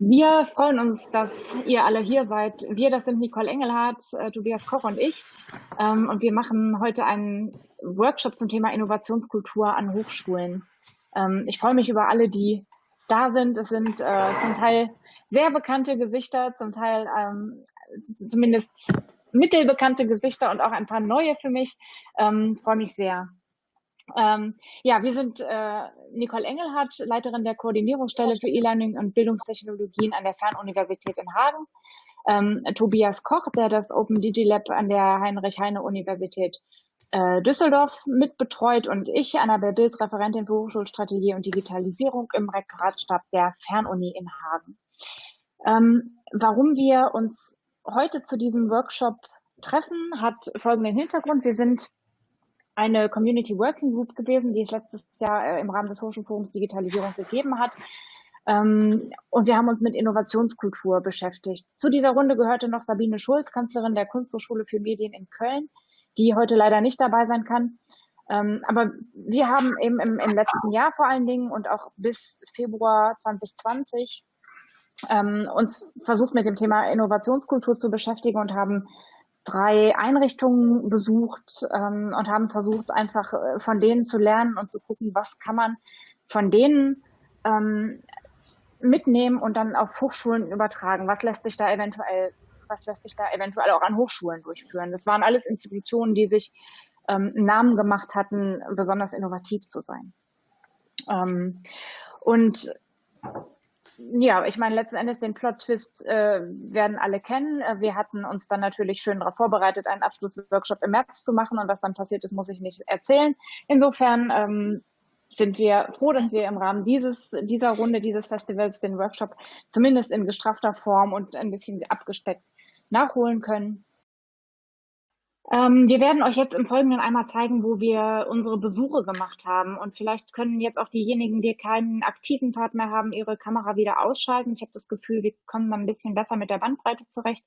Wir freuen uns, dass ihr alle hier seid. Wir, das sind Nicole Engelhardt, äh, Tobias Koch und ich. Ähm, und wir machen heute einen Workshop zum Thema Innovationskultur an Hochschulen. Ähm, ich freue mich über alle, die da sind. Es sind äh, zum Teil sehr bekannte Gesichter, zum Teil ähm, zumindest mittelbekannte Gesichter und auch ein paar neue für mich. Ähm, freue mich sehr. Ähm, ja, wir sind äh, Nicole Engelhardt, Leiterin der Koordinierungsstelle für E-Learning und Bildungstechnologien an der Fernuniversität in Hagen. Ähm, Tobias Koch, der das Open DigiLab an der Heinrich-Heine-Universität äh, Düsseldorf mitbetreut und ich, Annabel Bills, Referentin für Hochschulstrategie und Digitalisierung im Rektoratstab der Fernuni in Hagen. Ähm, warum wir uns heute zu diesem Workshop treffen, hat folgenden Hintergrund. Wir sind eine Community Working Group gewesen, die es letztes Jahr äh, im Rahmen des Hochschulforums Digitalisierung gegeben hat. Ähm, und wir haben uns mit Innovationskultur beschäftigt. Zu dieser Runde gehörte noch Sabine Schulz, Kanzlerin der Kunsthochschule für Medien in Köln, die heute leider nicht dabei sein kann. Ähm, aber wir haben eben im, im, letzten Jahr vor allen Dingen und auch bis Februar 2020 ähm, uns versucht mit dem Thema Innovationskultur zu beschäftigen und haben drei Einrichtungen besucht ähm, und haben versucht, einfach äh, von denen zu lernen und zu gucken, was kann man von denen ähm, mitnehmen und dann auf Hochschulen übertragen. Was lässt sich da eventuell, was lässt sich da eventuell auch an Hochschulen durchführen? Das waren alles Institutionen, die sich ähm, Namen gemacht hatten, besonders innovativ zu sein. Ähm, und ja, ich meine, letzten Endes den Plot-Twist äh, werden alle kennen. Äh, wir hatten uns dann natürlich schön darauf vorbereitet, einen Abschlussworkshop im März zu machen und was dann passiert ist, muss ich nicht erzählen. Insofern ähm, sind wir froh, dass wir im Rahmen dieses, dieser Runde, dieses Festivals den Workshop zumindest in gestrafter Form und ein bisschen abgesteckt nachholen können. Ähm, wir werden euch jetzt im Folgenden einmal zeigen, wo wir unsere Besuche gemacht haben. Und vielleicht können jetzt auch diejenigen, die keinen aktiven Part mehr haben, ihre Kamera wieder ausschalten. Ich habe das Gefühl, wir kommen dann ein bisschen besser mit der Bandbreite zurecht.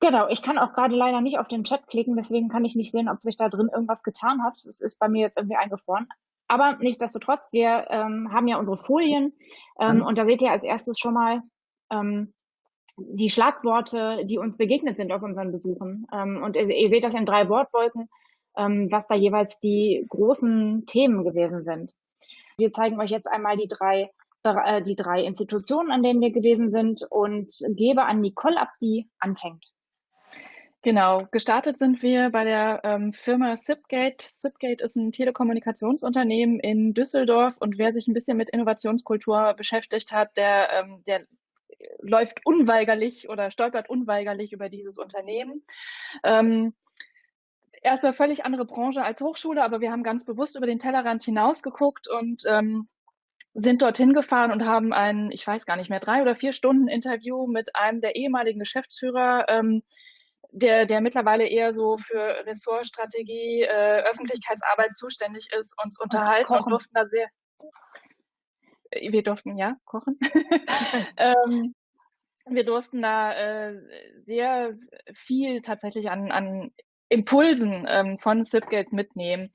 Genau, ich kann auch gerade leider nicht auf den Chat klicken, deswegen kann ich nicht sehen, ob sich da drin irgendwas getan hat. Es ist bei mir jetzt irgendwie eingefroren. Aber nichtsdestotrotz, wir ähm, haben ja unsere Folien ähm, mhm. und da seht ihr als erstes schon mal ähm, die Schlagworte, die uns begegnet sind auf unseren Besuchen. Ähm, und ihr, ihr, seht das in drei Wortwolken, ähm, was da jeweils die großen Themen gewesen sind. Wir zeigen euch jetzt einmal die drei, äh, die drei Institutionen, an denen wir gewesen sind und gebe an Nicole ab, die anfängt. Genau, gestartet sind wir bei der ähm, Firma Zipgate. Zipgate ist ein Telekommunikationsunternehmen in Düsseldorf und wer sich ein bisschen mit Innovationskultur beschäftigt hat, der, ähm, der läuft unweigerlich oder stolpert unweigerlich über dieses Unternehmen. Ähm, erstmal völlig andere Branche als Hochschule, aber wir haben ganz bewusst über den Tellerrand hinausgeguckt und ähm, sind dorthin gefahren und haben ein, ich weiß gar nicht mehr, drei oder vier Stunden Interview mit einem der ehemaligen Geschäftsführer, ähm, der, der mittlerweile eher so für Ressortstrategie, äh, Öffentlichkeitsarbeit zuständig ist, uns unterhalten und, und durften da sehr, wir durften ja kochen. ähm, wir durften da äh, sehr viel tatsächlich an, an Impulsen ähm, von Zipgate mitnehmen.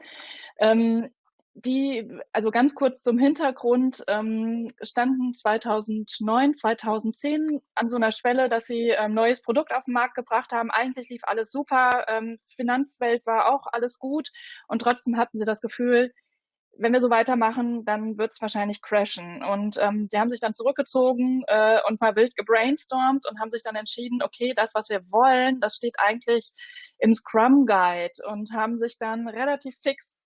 Ähm, die, also ganz kurz zum Hintergrund, ähm, standen 2009, 2010 an so einer Schwelle, dass sie ein ähm, neues Produkt auf den Markt gebracht haben. Eigentlich lief alles super, ähm, Finanzwelt war auch alles gut und trotzdem hatten sie das Gefühl, wenn wir so weitermachen, dann wird es wahrscheinlich crashen. Und ähm, sie haben sich dann zurückgezogen äh, und mal wild gebrainstormt und haben sich dann entschieden, okay, das, was wir wollen, das steht eigentlich im Scrum Guide und haben sich dann relativ fix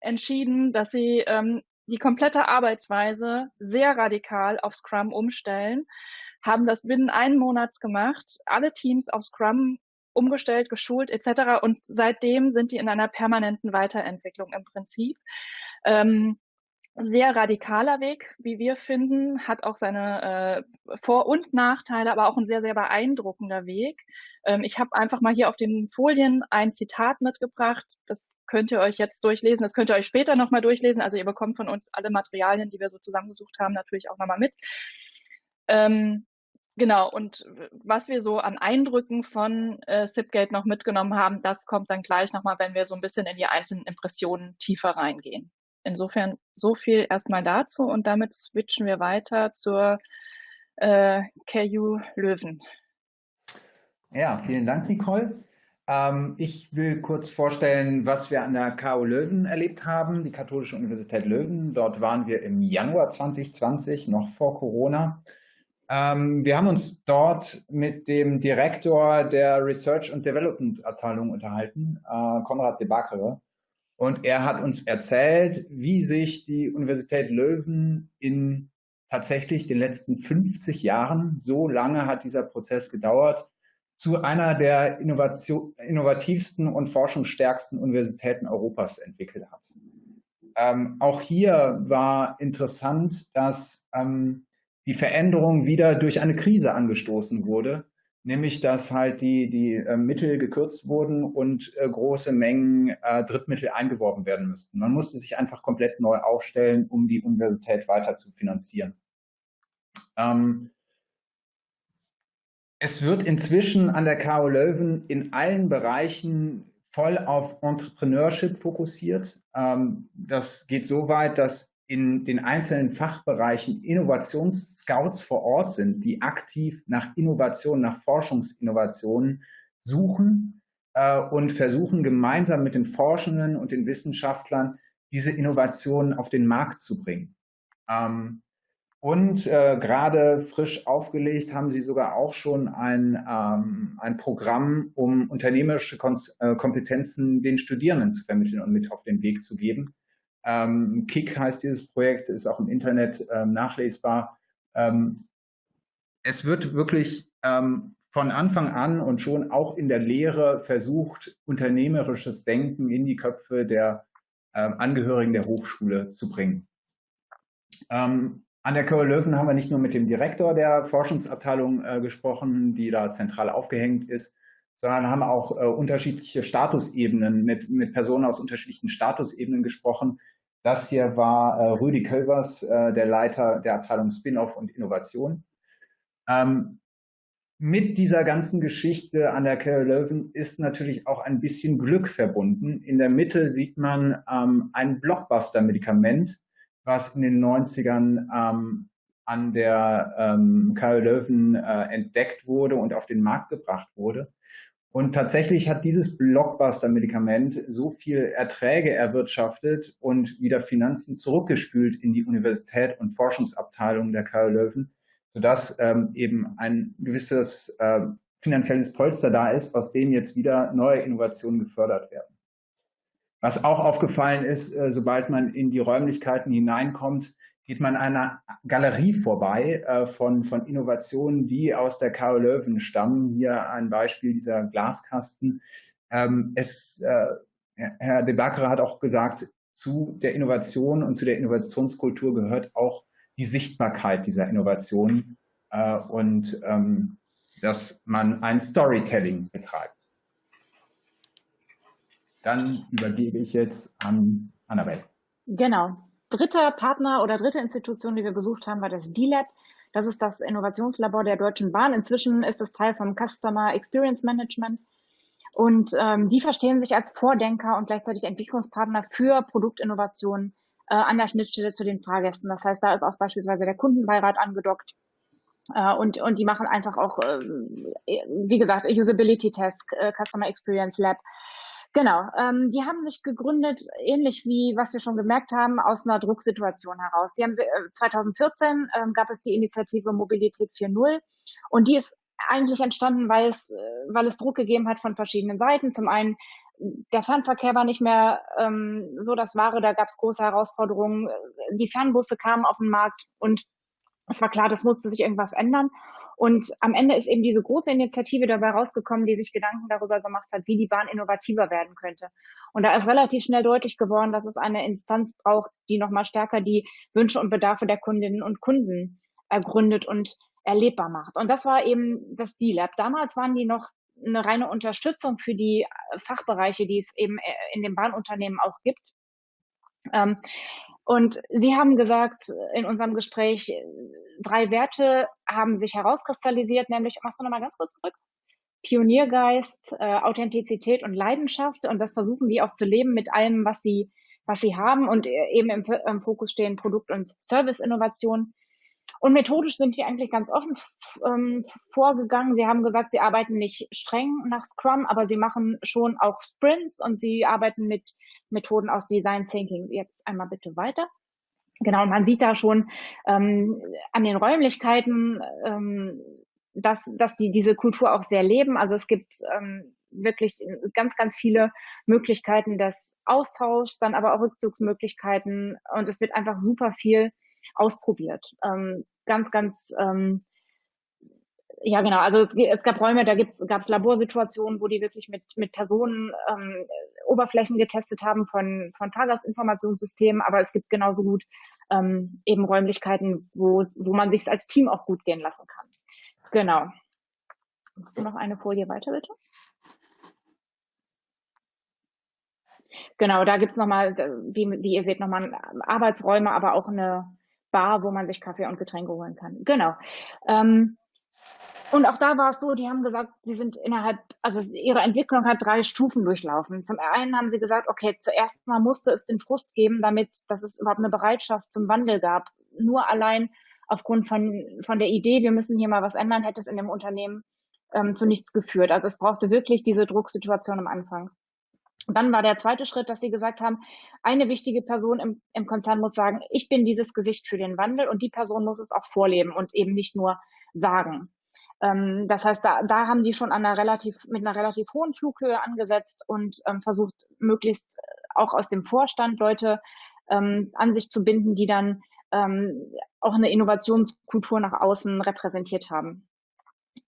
entschieden, dass sie ähm, die komplette Arbeitsweise sehr radikal auf Scrum umstellen, haben das binnen einen Monats gemacht, alle Teams auf Scrum umgestellt, geschult etc. Und seitdem sind die in einer permanenten Weiterentwicklung im Prinzip. Ähm, sehr radikaler Weg, wie wir finden, hat auch seine äh, Vor- und Nachteile, aber auch ein sehr, sehr beeindruckender Weg. Ähm, ich habe einfach mal hier auf den Folien ein Zitat mitgebracht. Das könnt ihr euch jetzt durchlesen, das könnt ihr euch später nochmal durchlesen. Also ihr bekommt von uns alle Materialien, die wir so zusammengesucht haben, natürlich auch nochmal mit. Ähm, Genau, und was wir so an Eindrücken von äh, Zipgate noch mitgenommen haben, das kommt dann gleich nochmal, wenn wir so ein bisschen in die einzelnen Impressionen tiefer reingehen. Insofern so viel erstmal dazu und damit switchen wir weiter zur äh, KU Löwen. Ja, vielen Dank, Nicole. Ähm, ich will kurz vorstellen, was wir an der KU Löwen erlebt haben, die Katholische Universität Löwen. Dort waren wir im Januar 2020, noch vor Corona. Ähm, wir haben uns dort mit dem Direktor der Research und Development Abteilung unterhalten, äh, Konrad de Backere. Und er hat uns erzählt, wie sich die Universität Löwen in tatsächlich den letzten 50 Jahren, so lange hat dieser Prozess gedauert, zu einer der Innovation, innovativsten und forschungsstärksten Universitäten Europas entwickelt hat. Ähm, auch hier war interessant, dass ähm, die Veränderung wieder durch eine Krise angestoßen wurde, nämlich dass halt die, die äh, Mittel gekürzt wurden und äh, große Mengen äh, Drittmittel eingeworben werden müssten. Man musste sich einfach komplett neu aufstellen, um die Universität weiter zu finanzieren. Ähm, es wird inzwischen an der KU Löwen in allen Bereichen voll auf Entrepreneurship fokussiert. Ähm, das geht so weit, dass in den einzelnen Fachbereichen Innovationsscouts vor Ort sind, die aktiv nach Innovationen, nach Forschungsinnovationen suchen äh, und versuchen gemeinsam mit den Forschenden und den Wissenschaftlern diese Innovationen auf den Markt zu bringen. Ähm, und äh, gerade frisch aufgelegt haben sie sogar auch schon ein, ähm, ein Programm, um unternehmerische Kon äh, Kompetenzen den Studierenden zu vermitteln und mit auf den Weg zu geben. Ähm, Kick heißt dieses Projekt, ist auch im Internet ähm, nachlesbar. Ähm, es wird wirklich ähm, von Anfang an und schon auch in der Lehre versucht, unternehmerisches Denken in die Köpfe der ähm, Angehörigen der Hochschule zu bringen. Ähm, an der Curl Löwen haben wir nicht nur mit dem Direktor der Forschungsabteilung äh, gesprochen, die da zentral aufgehängt ist, sondern haben auch äh, unterschiedliche Statusebenen mit, mit Personen aus unterschiedlichen Statusebenen gesprochen. Das hier war äh, Rüdi Kölvers, äh, der Leiter der Abteilung Spin-off und Innovation. Ähm, mit dieser ganzen Geschichte an der Curl Löwen ist natürlich auch ein bisschen Glück verbunden. In der Mitte sieht man ähm, ein Blockbuster-Medikament, was in den 90ern ähm, an der ähm, Karl Löwen äh, entdeckt wurde und auf den Markt gebracht wurde. Und tatsächlich hat dieses Blockbuster-Medikament so viel Erträge erwirtschaftet und wieder Finanzen zurückgespült in die Universität und Forschungsabteilung der Karl Löwen, sodass ähm, eben ein gewisses äh, finanzielles Polster da ist, aus dem jetzt wieder neue Innovationen gefördert werden. Was auch aufgefallen ist, äh, sobald man in die Räumlichkeiten hineinkommt, geht man einer Galerie vorbei äh, von, von Innovationen, die aus der Karl Löwen stammen. Hier ein Beispiel dieser Glaskasten. Ähm, es, äh, Herr De Baccere hat auch gesagt, zu der Innovation und zu der Innovationskultur gehört auch die Sichtbarkeit dieser Innovationen äh, und ähm, dass man ein Storytelling betreibt. Dann übergebe ich jetzt an Annabelle. Genau. Dritter Partner oder dritte Institution, die wir besucht haben, war das D-Lab. Das ist das Innovationslabor der Deutschen Bahn. Inzwischen ist es Teil vom Customer Experience Management. Und ähm, die verstehen sich als Vordenker und gleichzeitig Entwicklungspartner für Produktinnovationen äh, an der Schnittstelle zu den Fahrgästen. Das heißt, da ist auch beispielsweise der Kundenbeirat angedockt. Äh, und, und die machen einfach auch, äh, wie gesagt, Usability Test, äh, Customer Experience Lab. Genau, ähm, die haben sich gegründet, ähnlich wie was wir schon gemerkt haben, aus einer Drucksituation heraus. Die haben, äh, 2014 ähm, gab es die Initiative Mobilität 4.0 und die ist eigentlich entstanden, weil es, äh, weil es Druck gegeben hat von verschiedenen Seiten. Zum einen, der Fernverkehr war nicht mehr ähm, so das Wahre, da gab es große Herausforderungen. Die Fernbusse kamen auf den Markt und es war klar, das musste sich irgendwas ändern. Und am Ende ist eben diese große Initiative dabei rausgekommen, die sich Gedanken darüber gemacht hat, wie die Bahn innovativer werden könnte. Und da ist relativ schnell deutlich geworden, dass es eine Instanz braucht, die nochmal stärker die Wünsche und Bedarfe der Kundinnen und Kunden ergründet und erlebbar macht. Und das war eben das D-Lab. Damals waren die noch eine reine Unterstützung für die Fachbereiche, die es eben in den Bahnunternehmen auch gibt. Ähm, und Sie haben gesagt in unserem Gespräch, drei Werte haben sich herauskristallisiert, nämlich, machst du nochmal ganz kurz zurück? Pioniergeist, äh, Authentizität und Leidenschaft. Und das versuchen die auch zu leben mit allem, was sie, was sie haben. Und eben im, im Fokus stehen Produkt- und Serviceinnovation. Und methodisch sind die eigentlich ganz offen ähm, vorgegangen. Sie haben gesagt, sie arbeiten nicht streng nach Scrum, aber sie machen schon auch Sprints und sie arbeiten mit Methoden aus Design Thinking. Jetzt einmal bitte weiter. Genau, und man sieht da schon ähm, an den Räumlichkeiten, ähm, dass, dass die diese Kultur auch sehr leben. Also es gibt ähm, wirklich ganz, ganz viele Möglichkeiten des Austauschs, dann aber auch Rückzugsmöglichkeiten und es wird einfach super viel ausprobiert. Ähm, ganz, ganz, ähm, ja genau, also es, es gab Räume, da gab es Laborsituationen, wo die wirklich mit, mit Personen ähm, Oberflächen getestet haben von, von Fahrgastinformationssystemen, aber es gibt genauso gut ähm, eben Räumlichkeiten, wo, wo man sich als Team auch gut gehen lassen kann. Genau. Machst du noch eine Folie weiter, bitte? Genau, da gibt's nochmal, wie, wie ihr seht, nochmal Arbeitsräume, aber auch eine Bar, wo man sich Kaffee und Getränke holen kann. Genau. Ähm, und auch da war es so, die haben gesagt, sie sind innerhalb, also ihre Entwicklung hat drei Stufen durchlaufen. Zum einen haben sie gesagt, okay, zuerst mal musste es den Frust geben, damit, dass es überhaupt eine Bereitschaft zum Wandel gab. Nur allein aufgrund von, von der Idee, wir müssen hier mal was ändern, hätte es in dem Unternehmen ähm, zu nichts geführt. Also es brauchte wirklich diese Drucksituation am Anfang. Dann war der zweite Schritt, dass sie gesagt haben, eine wichtige Person im, im Konzern muss sagen, ich bin dieses Gesicht für den Wandel und die Person muss es auch vorleben und eben nicht nur sagen. Ähm, das heißt, da, da haben die schon an einer relativ, mit einer relativ hohen Flughöhe angesetzt und ähm, versucht, möglichst auch aus dem Vorstand Leute ähm, an sich zu binden, die dann ähm, auch eine Innovationskultur nach außen repräsentiert haben.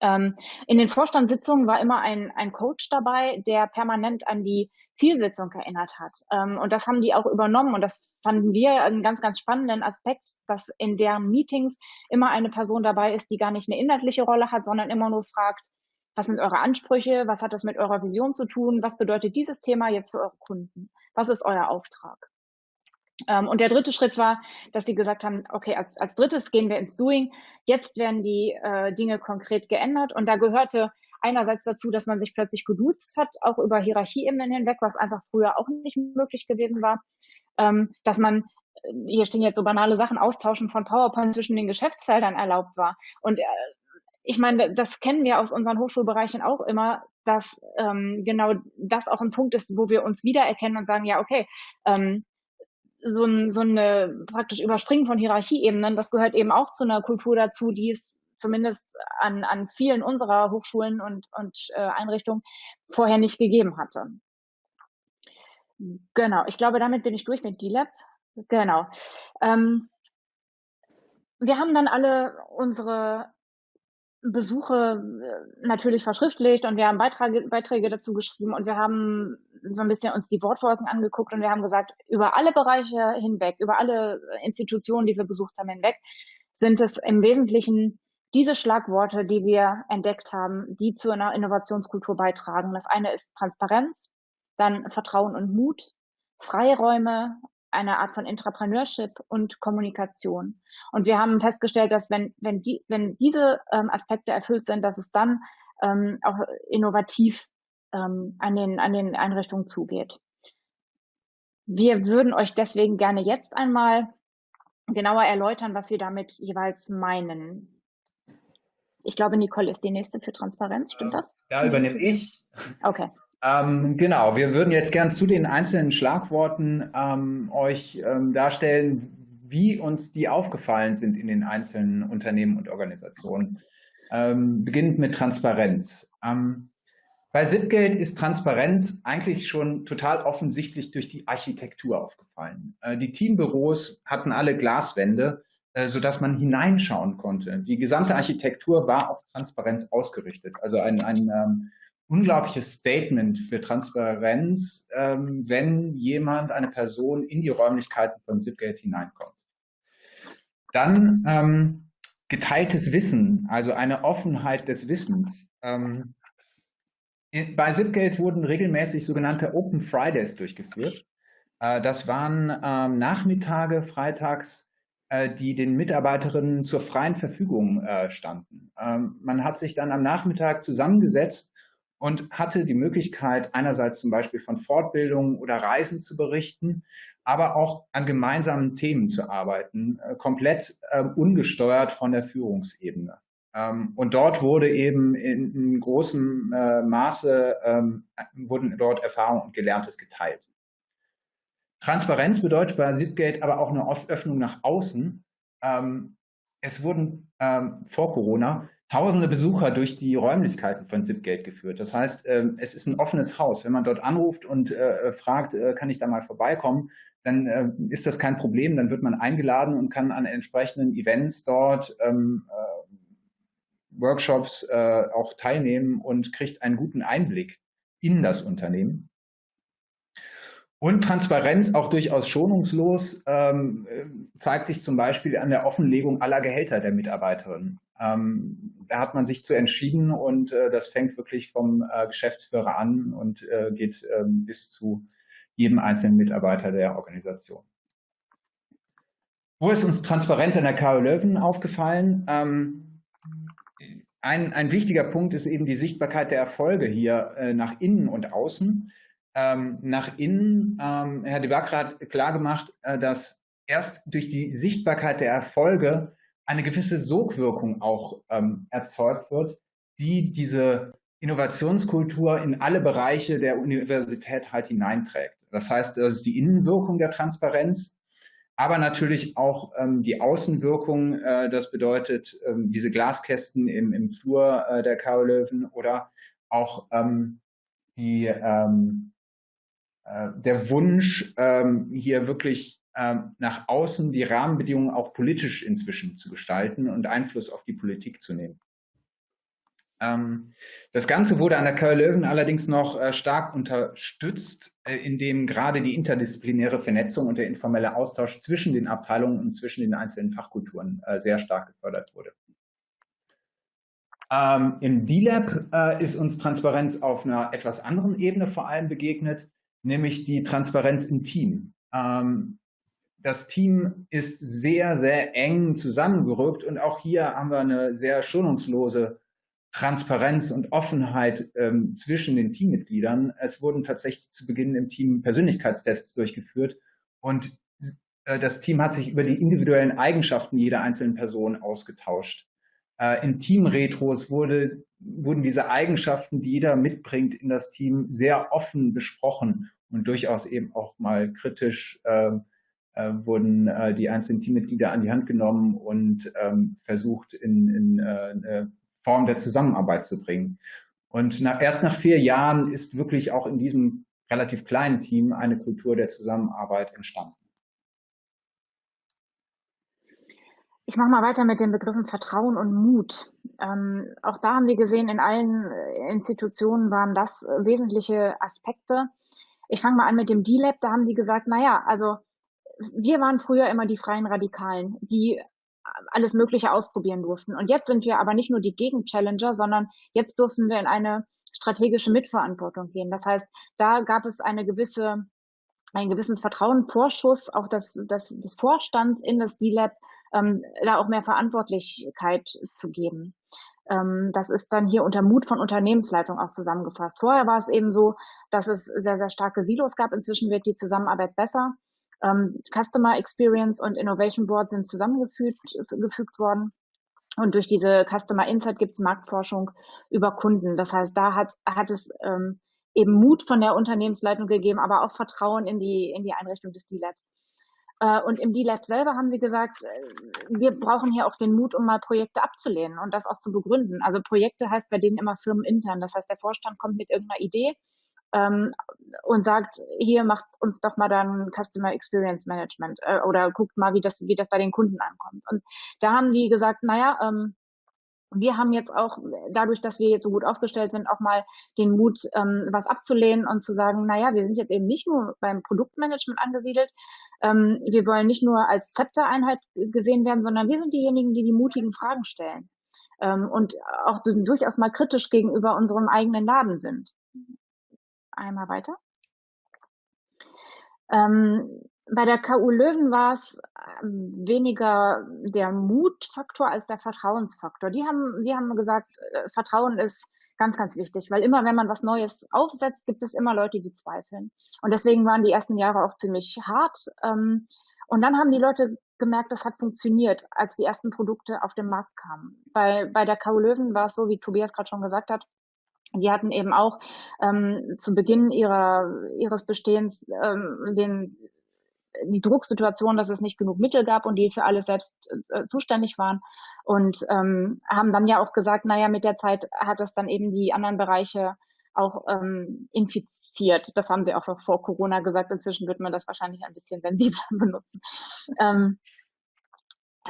Ähm, in den Vorstandssitzungen war immer ein, ein Coach dabei, der permanent an die Zielsetzung erinnert hat. Ähm, und das haben die auch übernommen. Und das fanden wir einen ganz, ganz spannenden Aspekt, dass in deren Meetings immer eine Person dabei ist, die gar nicht eine inhaltliche Rolle hat, sondern immer nur fragt, was sind eure Ansprüche? Was hat das mit eurer Vision zu tun? Was bedeutet dieses Thema jetzt für eure Kunden? Was ist euer Auftrag? Ähm, und der dritte Schritt war, dass sie gesagt haben, okay, als, als drittes gehen wir ins Doing. Jetzt werden die äh, Dinge konkret geändert. Und da gehörte einerseits dazu, dass man sich plötzlich geduzt hat, auch über Hierarchieebenen hinweg, was einfach früher auch nicht möglich gewesen war. Ähm, dass man, äh, hier stehen jetzt so banale Sachen, Austauschen von PowerPoint zwischen den Geschäftsfeldern erlaubt war. Und äh, ich meine, das kennen wir aus unseren Hochschulbereichen auch immer, dass ähm, genau das auch ein Punkt ist, wo wir uns wiedererkennen und sagen, ja, okay, ähm, so, ein, so eine praktisch Überspringen von Hierarchieebenen, das gehört eben auch zu einer Kultur dazu, die es zumindest an, an vielen unserer Hochschulen und, und äh, Einrichtungen vorher nicht gegeben hatte. Genau, ich glaube, damit bin ich durch mit DLab. Genau. Ähm, wir haben dann alle unsere Besuche äh, natürlich verschriftlicht und wir haben Beiträge, Beiträge dazu geschrieben und wir haben so ein bisschen uns die Wortwolken angeguckt und wir haben gesagt, über alle Bereiche hinweg, über alle Institutionen, die wir besucht haben hinweg, sind es im Wesentlichen diese Schlagworte, die wir entdeckt haben, die zu einer Innovationskultur beitragen. Das eine ist Transparenz, dann Vertrauen und Mut, Freiräume, eine Art von Intrapreneurship und Kommunikation. Und wir haben festgestellt, dass wenn, wenn, die, wenn diese ähm, Aspekte erfüllt sind, dass es dann ähm, auch innovativ ähm, an, den, an den Einrichtungen zugeht. Wir würden euch deswegen gerne jetzt einmal genauer erläutern, was wir damit jeweils meinen. Ich glaube, Nicole ist die nächste für Transparenz, stimmt das? Da übernehme ich. Okay. Ähm, genau, wir würden jetzt gern zu den einzelnen Schlagworten ähm, euch ähm, darstellen, wie uns die aufgefallen sind in den einzelnen Unternehmen und Organisationen. Ähm, beginnend mit Transparenz. Ähm, bei Zipgate ist Transparenz eigentlich schon total offensichtlich durch die Architektur aufgefallen. Äh, die Teambüros hatten alle Glaswände äh, sodass man hineinschauen konnte. Die gesamte Architektur war auf Transparenz ausgerichtet. Also ein, ein ähm, unglaubliches Statement für Transparenz, ähm, wenn jemand, eine Person in die Räumlichkeiten von Zipgate hineinkommt. Dann ähm, geteiltes Wissen, also eine Offenheit des Wissens. Ähm, bei Zipgate wurden regelmäßig sogenannte Open Fridays durchgeführt. Äh, das waren ähm, Nachmittage, freitags, äh, die den Mitarbeiterinnen zur freien Verfügung äh, standen. Ähm, man hat sich dann am Nachmittag zusammengesetzt und hatte die Möglichkeit, einerseits zum Beispiel von Fortbildungen oder Reisen zu berichten, aber auch an gemeinsamen Themen zu arbeiten, äh, komplett äh, ungesteuert von der Führungsebene. Ähm, und dort wurde eben in, in großem äh, Maße, ähm, wurden dort Erfahrungen und Gelerntes geteilt. Transparenz bedeutet bei Zipgate aber auch eine Öffnung nach außen. Ähm, es wurden ähm, vor Corona tausende Besucher durch die Räumlichkeiten von Zipgate geführt. Das heißt, ähm, es ist ein offenes Haus. Wenn man dort anruft und äh, fragt, äh, kann ich da mal vorbeikommen, dann äh, ist das kein Problem. Dann wird man eingeladen und kann an entsprechenden Events dort, ähm, äh, Workshops äh, auch teilnehmen und kriegt einen guten Einblick in das Unternehmen. Und Transparenz auch durchaus schonungslos ähm, zeigt sich zum Beispiel an der Offenlegung aller Gehälter der Mitarbeiterinnen. Ähm, da hat man sich zu entschieden und äh, das fängt wirklich vom äh, Geschäftsführer an und äh, geht ähm, bis zu jedem einzelnen Mitarbeiter der Organisation. Wo ist uns Transparenz an der KU Löwen aufgefallen? Ähm, ein, ein wichtiger Punkt ist eben die Sichtbarkeit der Erfolge hier äh, nach innen und außen. Ähm, nach innen, ähm, Herr de Bacre hat klargemacht, äh, dass erst durch die Sichtbarkeit der Erfolge eine gewisse Sogwirkung auch ähm, erzeugt wird, die diese Innovationskultur in alle Bereiche der Universität halt hineinträgt. Das heißt, das ist die Innenwirkung der Transparenz, aber natürlich auch ähm, die Außenwirkung. Äh, das bedeutet ähm, diese Glaskästen im, im Flur äh, der Karl Löwen oder auch ähm, die, ähm, äh, der Wunsch, ähm, hier wirklich nach außen die Rahmenbedingungen auch politisch inzwischen zu gestalten und Einfluss auf die Politik zu nehmen. Ähm, das Ganze wurde an der KU Löwen allerdings noch äh, stark unterstützt, äh, indem gerade die interdisziplinäre Vernetzung und der informelle Austausch zwischen den Abteilungen und zwischen den einzelnen Fachkulturen äh, sehr stark gefördert wurde. Ähm, Im D-Lab ist uns Transparenz auf einer etwas anderen Ebene vor allem begegnet, nämlich die Transparenz im Team das Team ist sehr, sehr eng zusammengerückt und auch hier haben wir eine sehr schonungslose Transparenz und Offenheit ähm, zwischen den Teammitgliedern. Es wurden tatsächlich zu Beginn im Team Persönlichkeitstests durchgeführt und äh, das Team hat sich über die individuellen Eigenschaften jeder einzelnen Person ausgetauscht. Äh, in Teamretros wurde, wurden diese Eigenschaften, die jeder mitbringt in das Team, sehr offen besprochen und durchaus eben auch mal kritisch äh, äh, wurden äh, die einzelnen Teammitglieder an die Hand genommen und ähm, versucht, in, in äh, Form der Zusammenarbeit zu bringen. Und nach, erst nach vier Jahren ist wirklich auch in diesem relativ kleinen Team eine Kultur der Zusammenarbeit entstanden. Ich mache mal weiter mit den Begriffen Vertrauen und Mut. Ähm, auch da haben wir gesehen, in allen äh, Institutionen waren das äh, wesentliche Aspekte. Ich fange mal an mit dem D-Lab. Da haben die gesagt, naja, also wir waren früher immer die freien Radikalen, die alles Mögliche ausprobieren durften. Und jetzt sind wir aber nicht nur die Gegenchallenger, sondern jetzt durften wir in eine strategische Mitverantwortung gehen. Das heißt, da gab es eine gewisse, ein gewisses Vertrauen, Vorschuss auch des, des, des Vorstands in das D-Lab, ähm, da auch mehr Verantwortlichkeit zu geben. Ähm, das ist dann hier unter Mut von Unternehmensleitung auch zusammengefasst. Vorher war es eben so, dass es sehr, sehr starke Silos gab. Inzwischen wird die Zusammenarbeit besser. Ähm, Customer Experience und Innovation Board sind zusammengefügt gefügt worden. Und durch diese Customer Insight gibt es Marktforschung über Kunden. Das heißt, da hat, hat es ähm, eben Mut von der Unternehmensleitung gegeben, aber auch Vertrauen in die, in die Einrichtung des D-Labs. Äh, und im D-Lab selber haben sie gesagt, äh, wir brauchen hier auch den Mut, um mal Projekte abzulehnen und das auch zu begründen. Also Projekte heißt bei denen immer firmenintern. Das heißt, der Vorstand kommt mit irgendeiner Idee ähm, und sagt, hier macht uns doch mal dann Customer Experience Management äh, oder guckt mal, wie das, wie das bei den Kunden ankommt. Und da haben die gesagt, naja, ähm, wir haben jetzt auch, dadurch, dass wir jetzt so gut aufgestellt sind, auch mal den Mut, ähm, was abzulehnen und zu sagen, naja, wir sind jetzt eben nicht nur beim Produktmanagement angesiedelt, ähm, wir wollen nicht nur als Zeptereinheit gesehen werden, sondern wir sind diejenigen, die die mutigen Fragen stellen ähm, und auch durchaus mal kritisch gegenüber unserem eigenen Laden sind einmal weiter. Ähm, bei der KU Löwen war es ähm, weniger der Mutfaktor als der Vertrauensfaktor. Die haben, die haben gesagt, äh, Vertrauen ist Ganz, ganz wichtig, weil immer, wenn man was Neues aufsetzt, gibt es immer Leute, die zweifeln. Und deswegen waren die ersten Jahre auch ziemlich hart. Ähm, und dann haben die Leute gemerkt, das hat funktioniert, als die ersten Produkte auf den Markt kamen. Bei, bei der Kau Löwen war es so, wie Tobias gerade schon gesagt hat, die hatten eben auch ähm, zu Beginn ihrer, ihres Bestehens ähm, den, die Drucksituation, dass es nicht genug Mittel gab und die für alles selbst äh, zuständig waren und ähm, haben dann ja auch gesagt, naja, mit der Zeit hat es dann eben die anderen Bereiche auch ähm, infiziert. Das haben sie auch vor Corona gesagt. Inzwischen wird man das wahrscheinlich ein bisschen sensibler benutzen. Ähm,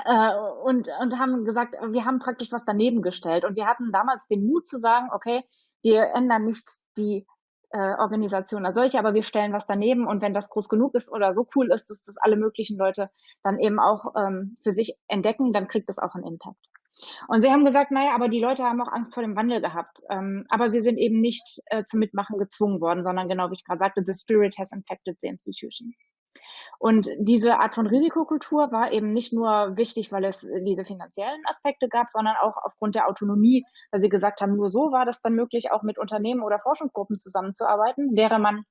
äh, und, und haben gesagt, wir haben praktisch was daneben gestellt. Und wir hatten damals den Mut zu sagen, okay, wir ändern nicht die äh, Organisation als solche, aber wir stellen was daneben und wenn das groß genug ist oder so cool ist, dass das alle möglichen Leute dann eben auch ähm, für sich entdecken, dann kriegt das auch einen Impact. Und sie haben gesagt, naja, aber die Leute haben auch Angst vor dem Wandel gehabt. Ähm, aber sie sind eben nicht äh, zum Mitmachen gezwungen worden, sondern genau wie ich gerade sagte, the spirit has infected the institution. Und diese Art von Risikokultur war eben nicht nur wichtig, weil es diese finanziellen Aspekte gab, sondern auch aufgrund der Autonomie, weil sie gesagt haben, nur so war das dann möglich, auch mit Unternehmen oder Forschungsgruppen zusammenzuarbeiten. Wäre man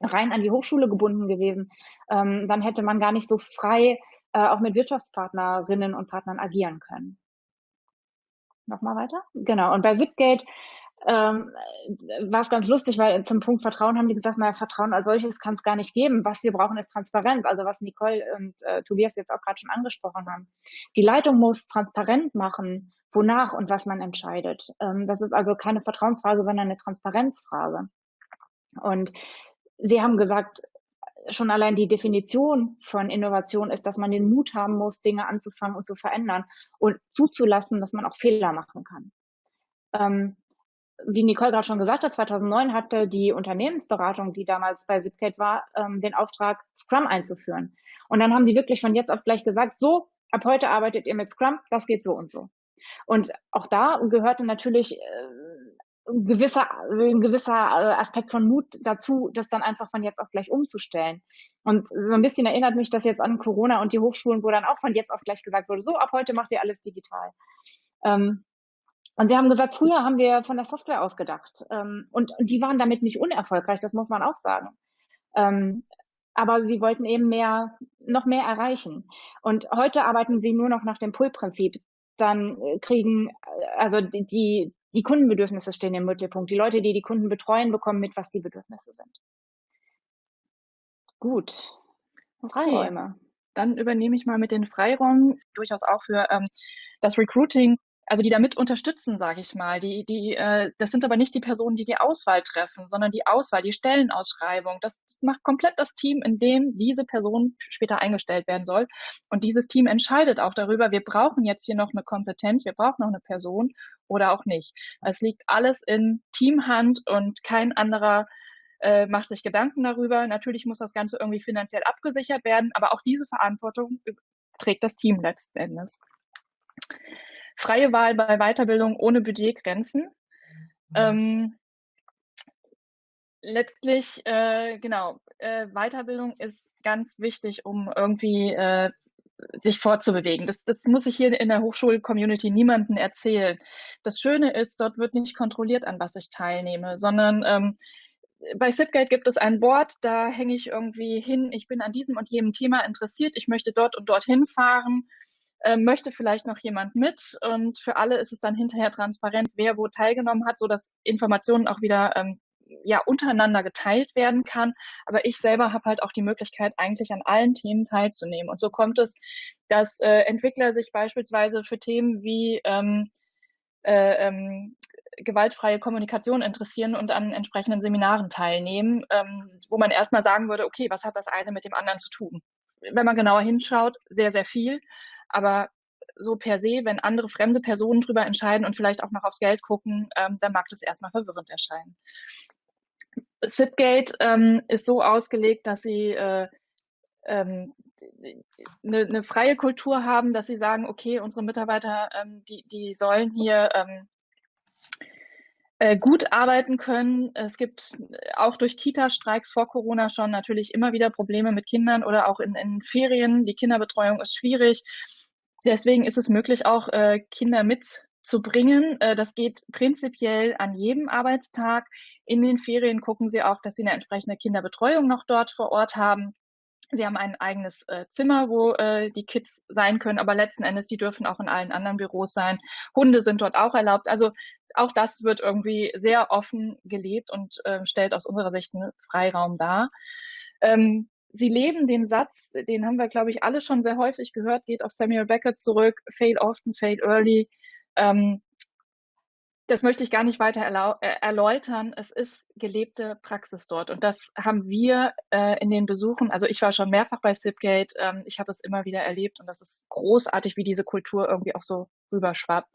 rein an die Hochschule gebunden gewesen, ähm, dann hätte man gar nicht so frei äh, auch mit Wirtschaftspartnerinnen und Partnern agieren können. Nochmal weiter? Genau. Und bei Zipgate ähm, war es ganz lustig, weil zum Punkt Vertrauen haben die gesagt, naja, Vertrauen als solches kann es gar nicht geben. Was wir brauchen, ist Transparenz. Also was Nicole und äh, Tobias jetzt auch gerade schon angesprochen haben. Die Leitung muss transparent machen, wonach und was man entscheidet. Ähm, das ist also keine Vertrauensfrage, sondern eine Transparenzfrage. Und Sie haben gesagt, schon allein die Definition von Innovation ist, dass man den Mut haben muss, Dinge anzufangen und zu verändern und zuzulassen, dass man auch Fehler machen kann. Ähm, wie Nicole gerade schon gesagt hat, 2009 hatte die Unternehmensberatung, die damals bei Zipgate war, ähm, den Auftrag, Scrum einzuführen. Und dann haben sie wirklich von jetzt auf gleich gesagt, so, ab heute arbeitet ihr mit Scrum, das geht so und so. Und auch da gehörte natürlich äh, ein gewisser, ein gewisser äh, Aspekt von Mut dazu, das dann einfach von jetzt auf gleich umzustellen. Und so ein bisschen erinnert mich das jetzt an Corona und die Hochschulen, wo dann auch von jetzt auf gleich gesagt wurde, so, ab heute macht ihr alles digital. Ähm, und wir haben gesagt, früher haben wir von der Software ausgedacht. Ähm, und, und die waren damit nicht unerfolgreich, das muss man auch sagen. Ähm, aber sie wollten eben mehr, noch mehr erreichen. Und heute arbeiten sie nur noch nach dem Pull-Prinzip. Dann äh, kriegen, äh, also die, die, die Kundenbedürfnisse stehen im Mittelpunkt. Die Leute, die die Kunden betreuen, bekommen mit, was die Bedürfnisse sind. Gut. Freiräume. Dann übernehme ich mal mit den Freiräumen durchaus auch für ähm, das Recruiting also die damit unterstützen, sage ich mal. Die, die, äh, das sind aber nicht die Personen, die die Auswahl treffen, sondern die Auswahl, die Stellenausschreibung. Das, das macht komplett das Team, in dem diese Person später eingestellt werden soll. Und dieses Team entscheidet auch darüber, wir brauchen jetzt hier noch eine Kompetenz, wir brauchen noch eine Person oder auch nicht. Es liegt alles in Teamhand und kein anderer äh, macht sich Gedanken darüber. Natürlich muss das Ganze irgendwie finanziell abgesichert werden, aber auch diese Verantwortung trägt das Team letzten Endes freie Wahl bei Weiterbildung ohne Budgetgrenzen. Mhm. Ähm, letztlich, äh, genau, äh, Weiterbildung ist ganz wichtig, um irgendwie äh, sich fortzubewegen. Das, das muss ich hier in der Hochschul-Community niemandem erzählen. Das Schöne ist, dort wird nicht kontrolliert, an was ich teilnehme, sondern ähm, bei Zipgate gibt es ein Board, da hänge ich irgendwie hin, ich bin an diesem und jenem Thema interessiert, ich möchte dort und dorthin fahren äh, möchte vielleicht noch jemand mit und für alle ist es dann hinterher transparent, wer wo teilgenommen hat, so dass Informationen auch wieder ähm, ja untereinander geteilt werden kann. Aber ich selber habe halt auch die Möglichkeit, eigentlich an allen Themen teilzunehmen. Und so kommt es, dass äh, Entwickler sich beispielsweise für Themen wie ähm, äh, ähm, gewaltfreie Kommunikation interessieren und an entsprechenden Seminaren teilnehmen, ähm, wo man erstmal sagen würde, okay, was hat das eine mit dem anderen zu tun? Wenn man genauer hinschaut, sehr, sehr viel. Aber so per se, wenn andere fremde Personen drüber entscheiden und vielleicht auch noch aufs Geld gucken, ähm, dann mag das erstmal verwirrend erscheinen. Zipgate ähm, ist so ausgelegt, dass sie äh, ähm, eine, eine, freie Kultur haben, dass sie sagen, okay, unsere Mitarbeiter, ähm, die, die sollen hier ähm, äh, gut arbeiten können. Es gibt auch durch Kita-Streiks vor Corona schon natürlich immer wieder Probleme mit Kindern oder auch in, in Ferien. Die Kinderbetreuung ist schwierig. Deswegen ist es möglich, auch äh, Kinder mit zu bringen. Äh, das geht prinzipiell an jedem Arbeitstag. In den Ferien gucken sie auch, dass sie eine entsprechende Kinderbetreuung noch dort vor Ort haben. Sie haben ein eigenes äh, Zimmer, wo äh, die Kids sein können, aber letzten Endes, die dürfen auch in allen anderen Büros sein. Hunde sind dort auch erlaubt. Also auch das wird irgendwie sehr offen gelebt und äh, stellt aus unserer Sicht einen Freiraum dar. Ähm, sie leben den Satz, den haben wir, glaube ich, alle schon sehr häufig gehört, geht auf Samuel Beckett zurück, fail often, fail early. Ähm, das möchte ich gar nicht weiter äh, erläutern. Es ist gelebte Praxis dort. Und das haben wir äh, in den Besuchen, also ich war schon mehrfach bei Sipgate, ähm, ich habe es immer wieder erlebt und das ist großartig, wie diese Kultur irgendwie auch so rüberschwappt.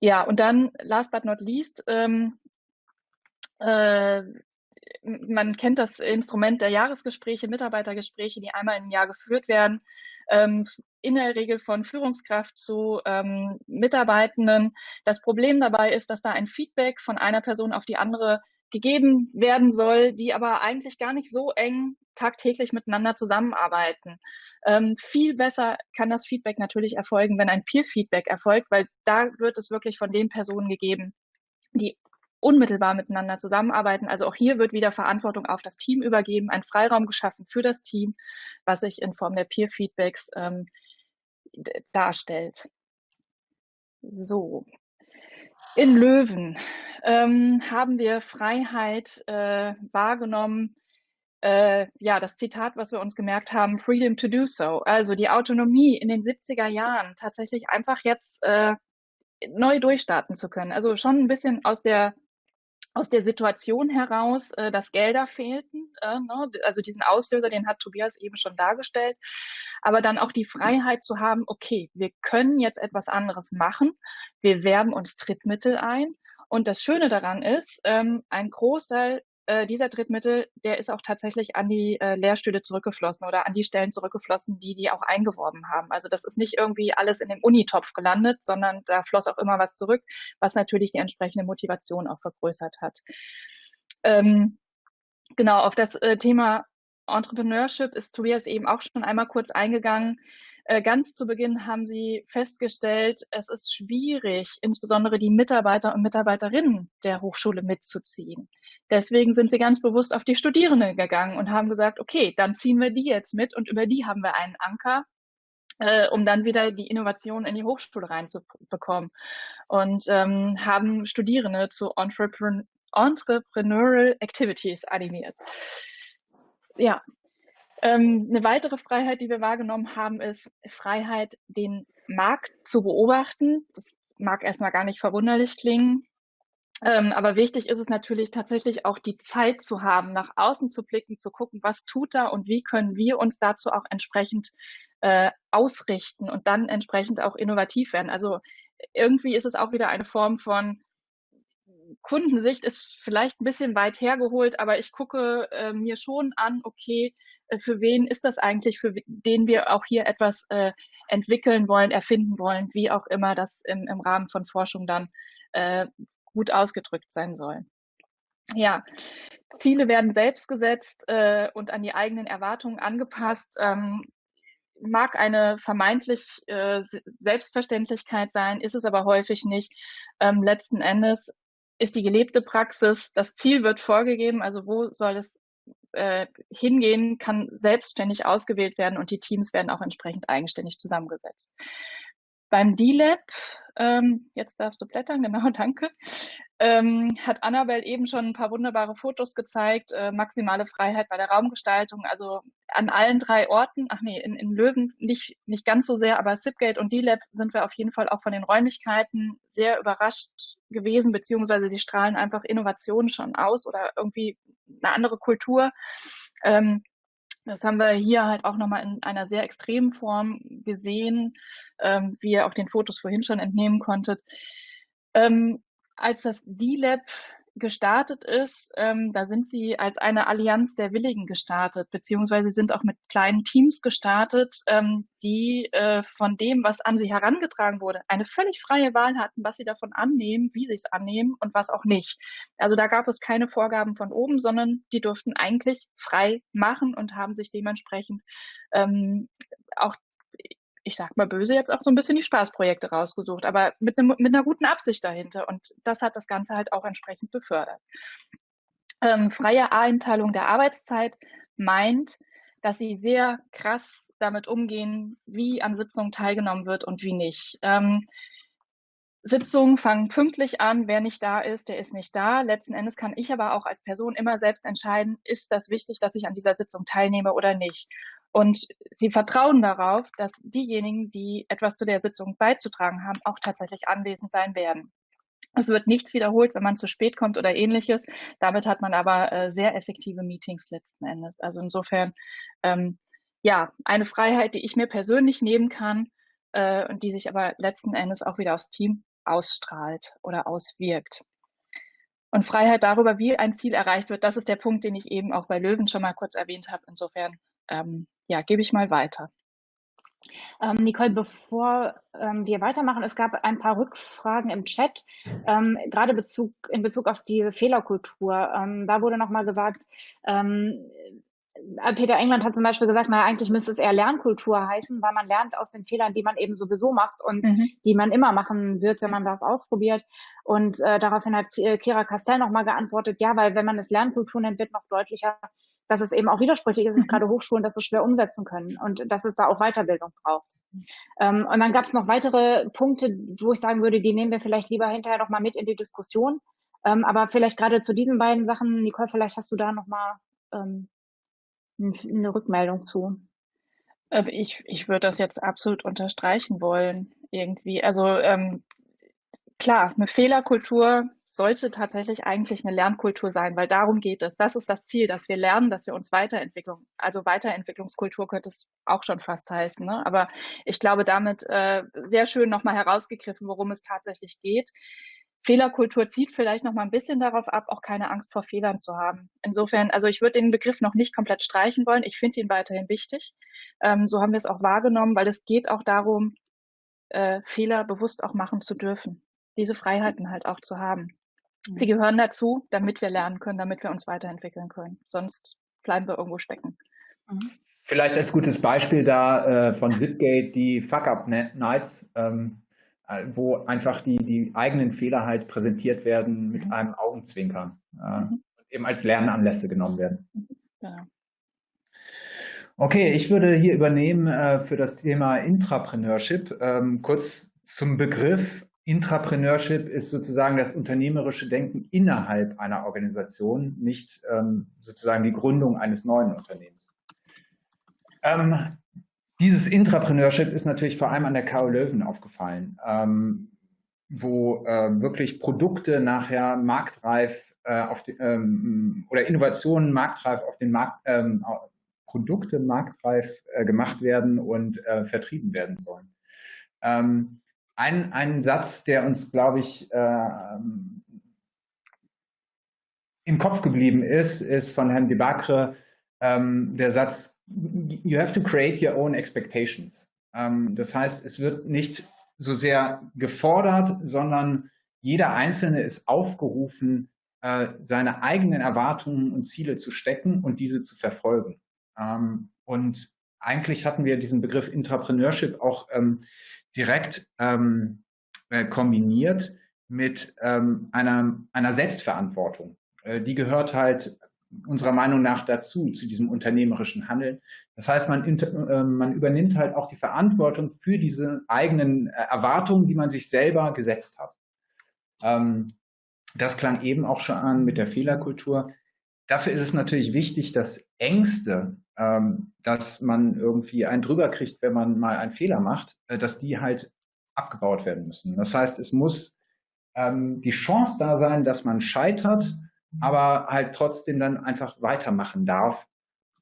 Ja, und dann, last but not least, ähm, äh, man kennt das Instrument der Jahresgespräche, Mitarbeitergespräche, die einmal im Jahr geführt werden ähm, in der Regel von Führungskraft zu ähm, Mitarbeitenden. Das Problem dabei ist, dass da ein Feedback von einer Person auf die andere gegeben werden soll, die aber eigentlich gar nicht so eng tagtäglich miteinander zusammenarbeiten. Ähm, viel besser kann das Feedback natürlich erfolgen, wenn ein Peer-Feedback erfolgt, weil da wird es wirklich von den Personen gegeben, die unmittelbar miteinander zusammenarbeiten. Also auch hier wird wieder Verantwortung auf das Team übergeben, ein Freiraum geschaffen für das Team, was sich in Form der Peer-Feedbacks ähm, darstellt. So. In Löwen ähm, haben wir Freiheit äh, wahrgenommen. Äh, ja, das Zitat, was wir uns gemerkt haben, Freedom to do so. Also die Autonomie in den 70er Jahren tatsächlich einfach jetzt äh, neu durchstarten zu können. Also schon ein bisschen aus der aus der Situation heraus, äh, dass Gelder fehlten. Äh, ne? Also diesen Auslöser, den hat Tobias eben schon dargestellt. Aber dann auch die Freiheit zu haben, okay, wir können jetzt etwas anderes machen. Wir werben uns Trittmittel ein. Und das Schöne daran ist, ähm, ein Großteil äh, dieser Drittmittel, der ist auch tatsächlich an die äh, Lehrstühle zurückgeflossen oder an die Stellen zurückgeflossen, die die auch eingeworben haben. Also das ist nicht irgendwie alles in dem Unitopf gelandet, sondern da floss auch immer was zurück, was natürlich die entsprechende Motivation auch vergrößert hat. Ähm, genau, auf das äh, Thema Entrepreneurship ist Tobias eben auch schon einmal kurz eingegangen. Äh, ganz zu Beginn haben sie festgestellt, es ist schwierig, insbesondere die Mitarbeiter und Mitarbeiterinnen der Hochschule mitzuziehen. Deswegen sind sie ganz bewusst auf die Studierenden gegangen und haben gesagt, okay, dann ziehen wir die jetzt mit und über die haben wir einen Anker, äh, um dann wieder die Innovation in die Hochschule reinzubekommen. Und ähm, haben Studierende zu Entrepren Entrepreneurial Activities animiert. Ja, ähm, eine weitere Freiheit, die wir wahrgenommen haben, ist Freiheit, den Markt zu beobachten. Das mag erstmal gar nicht verwunderlich klingen. Ähm, aber wichtig ist es natürlich tatsächlich auch die Zeit zu haben, nach außen zu blicken, zu gucken, was tut da und wie können wir uns dazu auch entsprechend äh, ausrichten und dann entsprechend auch innovativ werden. Also irgendwie ist es auch wieder eine Form von Kundensicht ist vielleicht ein bisschen weit hergeholt, aber ich gucke äh, mir schon an, okay, äh, für wen ist das eigentlich, für den wir auch hier etwas äh, entwickeln wollen, erfinden wollen, wie auch immer das im, im Rahmen von Forschung dann äh, gut ausgedrückt sein soll. Ja, Ziele werden selbst gesetzt äh, und an die eigenen Erwartungen angepasst. Ähm, mag eine vermeintlich äh, Selbstverständlichkeit sein, ist es aber häufig nicht. Ähm, letzten Endes ist die gelebte Praxis, das Ziel wird vorgegeben, also wo soll es äh, hingehen, kann selbstständig ausgewählt werden und die Teams werden auch entsprechend eigenständig zusammengesetzt. Beim D-Lab, ähm, jetzt darfst du blättern, genau, danke, ähm, hat Annabelle eben schon ein paar wunderbare Fotos gezeigt, äh, maximale Freiheit bei der Raumgestaltung, also an allen drei Orten, ach nee, in, in Löwen nicht, nicht ganz so sehr, aber Sipgate und D-Lab sind wir auf jeden Fall auch von den Räumlichkeiten sehr überrascht gewesen, beziehungsweise sie strahlen einfach Innovationen schon aus oder irgendwie eine andere Kultur. Ähm, das haben wir hier halt auch nochmal in einer sehr extremen Form gesehen, ähm, wie ihr auch den Fotos vorhin schon entnehmen konntet. Ähm, als das D-Lab gestartet ist, ähm, da sind sie als eine Allianz der Willigen gestartet, beziehungsweise sind auch mit kleinen Teams gestartet, ähm, die äh, von dem, was an sie herangetragen wurde, eine völlig freie Wahl hatten, was sie davon annehmen, wie sie es annehmen und was auch nicht. Also da gab es keine Vorgaben von oben, sondern die durften eigentlich frei machen und haben sich dementsprechend ähm, auch ich sag mal böse, jetzt auch so ein bisschen die Spaßprojekte rausgesucht, aber mit, ne, mit einer guten Absicht dahinter. Und das hat das Ganze halt auch entsprechend befördert. Ähm, freie Einteilung der Arbeitszeit meint, dass sie sehr krass damit umgehen, wie an Sitzungen teilgenommen wird und wie nicht. Ähm, Sitzungen fangen pünktlich an. Wer nicht da ist, der ist nicht da. Letzten Endes kann ich aber auch als Person immer selbst entscheiden, ist das wichtig, dass ich an dieser Sitzung teilnehme oder nicht. Und sie vertrauen darauf, dass diejenigen, die etwas zu der Sitzung beizutragen haben, auch tatsächlich anwesend sein werden. Es wird nichts wiederholt, wenn man zu spät kommt oder ähnliches. Damit hat man aber äh, sehr effektive Meetings letzten Endes. Also insofern, ähm, ja, eine Freiheit, die ich mir persönlich nehmen kann äh, und die sich aber letzten Endes auch wieder aufs Team ausstrahlt oder auswirkt. Und Freiheit darüber, wie ein Ziel erreicht wird, das ist der Punkt, den ich eben auch bei Löwen schon mal kurz erwähnt habe. Insofern ähm, ja, gebe ich mal weiter. Ähm, Nicole, bevor ähm, wir weitermachen, es gab ein paar Rückfragen im Chat, ähm, gerade Bezug, in Bezug auf die Fehlerkultur. Ähm, da wurde nochmal gesagt, ähm, äh, Peter England hat zum Beispiel gesagt, naja, eigentlich müsste es eher Lernkultur heißen, weil man lernt aus den Fehlern, die man eben sowieso macht und mhm. die man immer machen wird, wenn man das ausprobiert. Und äh, daraufhin hat äh, Kira Castell nochmal geantwortet, ja, weil wenn man es Lernkultur nennt, wird noch deutlicher, dass es eben auch widersprüchlich ist, dass gerade Hochschulen das so schwer umsetzen können und dass es da auch Weiterbildung braucht. Ähm, und dann gab es noch weitere Punkte, wo ich sagen würde, die nehmen wir vielleicht lieber hinterher noch mal mit in die Diskussion. Ähm, aber vielleicht gerade zu diesen beiden Sachen, Nicole, vielleicht hast du da noch mal ähm, eine Rückmeldung zu. Ähm, ich, ich würde das jetzt absolut unterstreichen wollen, irgendwie. Also ähm, klar, eine Fehlerkultur sollte tatsächlich eigentlich eine Lernkultur sein, weil darum geht es. Das ist das Ziel, dass wir lernen, dass wir uns weiterentwickeln. Also Weiterentwicklungskultur könnte es auch schon fast heißen. Ne? Aber ich glaube, damit äh, sehr schön nochmal herausgegriffen, worum es tatsächlich geht. Fehlerkultur zieht vielleicht noch mal ein bisschen darauf ab, auch keine Angst vor Fehlern zu haben. Insofern, also ich würde den Begriff noch nicht komplett streichen wollen. Ich finde ihn weiterhin wichtig. Ähm, so haben wir es auch wahrgenommen, weil es geht auch darum, äh, Fehler bewusst auch machen zu dürfen. Diese Freiheiten halt auch zu haben. Sie gehören dazu, damit wir lernen können, damit wir uns weiterentwickeln können. Sonst bleiben wir irgendwo stecken. Mhm. Vielleicht als gutes Beispiel da äh, von Zipgate die Fuck-Up-Nights, ähm, äh, wo einfach die, die eigenen Fehler halt präsentiert werden mit mhm. einem Augenzwinkern äh, mhm. eben als Lernanlässe genommen werden. Ja. Okay, ich würde hier übernehmen äh, für das Thema Intrapreneurship. Ähm, kurz zum Begriff Intrapreneurship ist sozusagen das unternehmerische Denken innerhalb einer Organisation, nicht ähm, sozusagen die Gründung eines neuen Unternehmens. Ähm, dieses Intrapreneurship ist natürlich vor allem an der KO Löwen aufgefallen, ähm, wo äh, wirklich Produkte nachher marktreif äh, auf die, ähm, oder Innovationen marktreif auf den Markt, ähm, Produkte marktreif äh, gemacht werden und äh, vertrieben werden sollen. Ähm, ein, ein Satz, der uns, glaube ich, äh, im Kopf geblieben ist, ist von Herrn Debacre ähm, der Satz, you have to create your own expectations. Ähm, das heißt, es wird nicht so sehr gefordert, sondern jeder Einzelne ist aufgerufen, äh, seine eigenen Erwartungen und Ziele zu stecken und diese zu verfolgen. Ähm, und eigentlich hatten wir diesen Begriff Intrapreneurship auch ähm, direkt ähm, äh, kombiniert mit ähm, einer, einer Selbstverantwortung. Äh, die gehört halt unserer Meinung nach dazu, zu diesem unternehmerischen Handeln. Das heißt, man, äh, man übernimmt halt auch die Verantwortung für diese eigenen äh, Erwartungen, die man sich selber gesetzt hat. Ähm, das klang eben auch schon an mit der Fehlerkultur. Dafür ist es natürlich wichtig, dass Ängste ähm, dass man irgendwie einen drüber kriegt, wenn man mal einen Fehler macht, äh, dass die halt abgebaut werden müssen. Das heißt, es muss ähm, die Chance da sein, dass man scheitert, aber halt trotzdem dann einfach weitermachen darf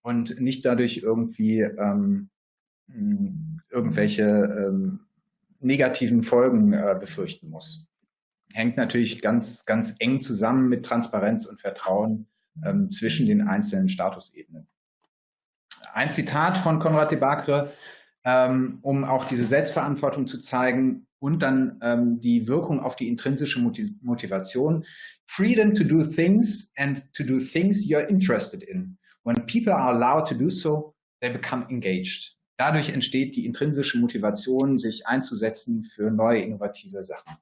und nicht dadurch irgendwie ähm, irgendwelche ähm, negativen Folgen äh, befürchten muss. Hängt natürlich ganz, ganz eng zusammen mit Transparenz und Vertrauen ähm, zwischen den einzelnen Statusebenen. Ein Zitat von Konrad de Bacre, ähm, um auch diese Selbstverantwortung zu zeigen und dann ähm, die Wirkung auf die intrinsische Motivation. Freedom to do things and to do things you're interested in. When people are allowed to do so, they become engaged. dadurch entsteht die intrinsische Motivation, sich einzusetzen für neue innovative Sachen.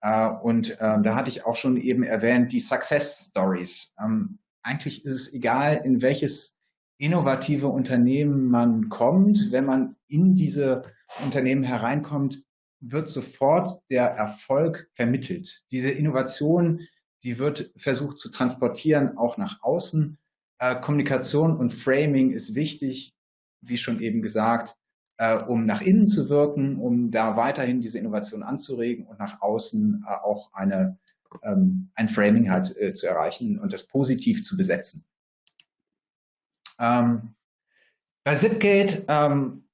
Äh, und ähm, da hatte ich auch schon eben erwähnt, die Success Stories. Ähm, eigentlich ist es egal, in welches innovative Unternehmen man kommt. Wenn man in diese Unternehmen hereinkommt, wird sofort der Erfolg vermittelt. Diese Innovation, die wird versucht zu transportieren, auch nach außen. Äh, Kommunikation und Framing ist wichtig, wie schon eben gesagt, äh, um nach innen zu wirken, um da weiterhin diese Innovation anzuregen und nach außen äh, auch eine, ähm, ein Framing halt äh, zu erreichen und das positiv zu besetzen. Ähm, bei Zipgate, ähm,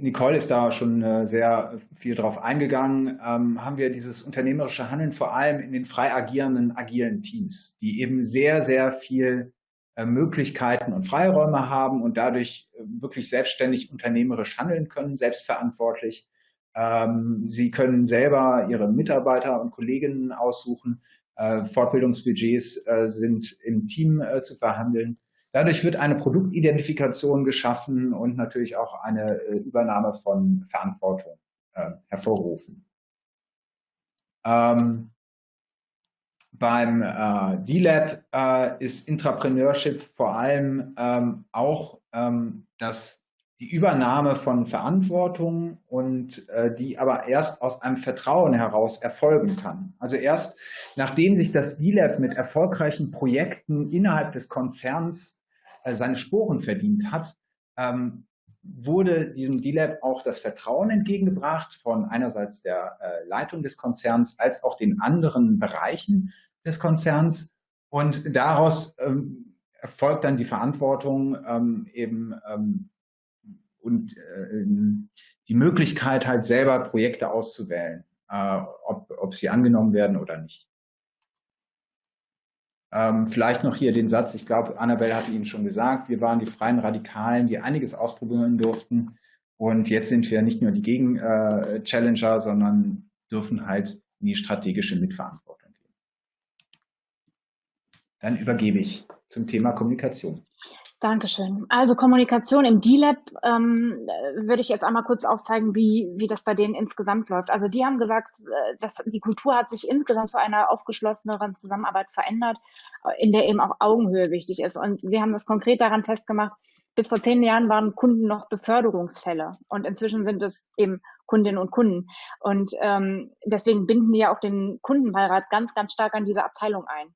Nicole ist da schon äh, sehr viel drauf eingegangen, ähm, haben wir dieses unternehmerische Handeln vor allem in den frei agierenden, agilen Teams, die eben sehr, sehr viel äh, Möglichkeiten und Freiräume haben und dadurch äh, wirklich selbstständig unternehmerisch handeln können, selbstverantwortlich. Ähm, sie können selber ihre Mitarbeiter und Kolleginnen aussuchen. Äh, Fortbildungsbudgets sind im Team zu verhandeln. Dadurch wird eine Produktidentifikation geschaffen und natürlich auch eine Übernahme von Verantwortung hervorgerufen. Ähm, beim äh, D-Lab äh, ist Intrapreneurship vor allem ähm, auch ähm, das, die Übernahme von Verantwortung und äh, die aber erst aus einem Vertrauen heraus erfolgen kann. Also erst nachdem sich das D-Lab mit erfolgreichen Projekten innerhalb des Konzerns äh, seine Sporen verdient hat, ähm, wurde diesem D-Lab auch das Vertrauen entgegengebracht von einerseits der äh, Leitung des Konzerns als auch den anderen Bereichen des Konzerns und daraus ähm, erfolgt dann die Verantwortung ähm, eben ähm, und äh, die Möglichkeit halt selber Projekte auszuwählen, äh, ob, ob sie angenommen werden oder nicht. Ähm, vielleicht noch hier den Satz, ich glaube, Annabelle hatte Ihnen schon gesagt, wir waren die freien Radikalen, die einiges ausprobieren durften. Und jetzt sind wir nicht nur die Gegen-Challenger, äh, sondern dürfen halt in die strategische Mitverantwortung gehen. Dann übergebe ich zum Thema Kommunikation. Dankeschön. Also Kommunikation im D-Lab ähm, würde ich jetzt einmal kurz aufzeigen, wie, wie das bei denen insgesamt läuft. Also die haben gesagt, äh, dass die Kultur hat sich insgesamt zu einer aufgeschlosseneren Zusammenarbeit verändert, in der eben auch Augenhöhe wichtig ist. Und sie haben das konkret daran festgemacht, bis vor zehn Jahren waren Kunden noch Beförderungsfälle und inzwischen sind es eben Kundinnen und Kunden. Und ähm, deswegen binden die ja auch den Kundenbeirat ganz, ganz stark an diese Abteilung ein.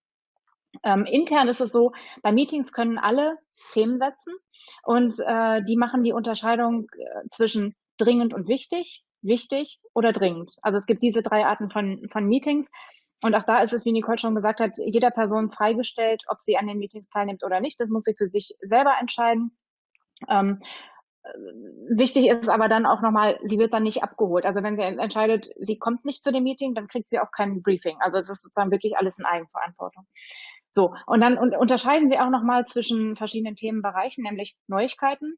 Ähm, intern ist es so, bei Meetings können alle Themen setzen und äh, die machen die Unterscheidung äh, zwischen dringend und wichtig, wichtig oder dringend. Also es gibt diese drei Arten von, von Meetings. Und auch da ist es, wie Nicole schon gesagt hat, jeder Person freigestellt, ob sie an den Meetings teilnimmt oder nicht. Das muss sie für sich selber entscheiden. Ähm, äh, wichtig ist aber dann auch nochmal, sie wird dann nicht abgeholt. Also wenn sie entscheidet, sie kommt nicht zu dem Meeting, dann kriegt sie auch kein Briefing. Also es ist sozusagen wirklich alles in Eigenverantwortung. So, und dann und unterscheiden sie auch nochmal zwischen verschiedenen Themenbereichen, nämlich Neuigkeiten,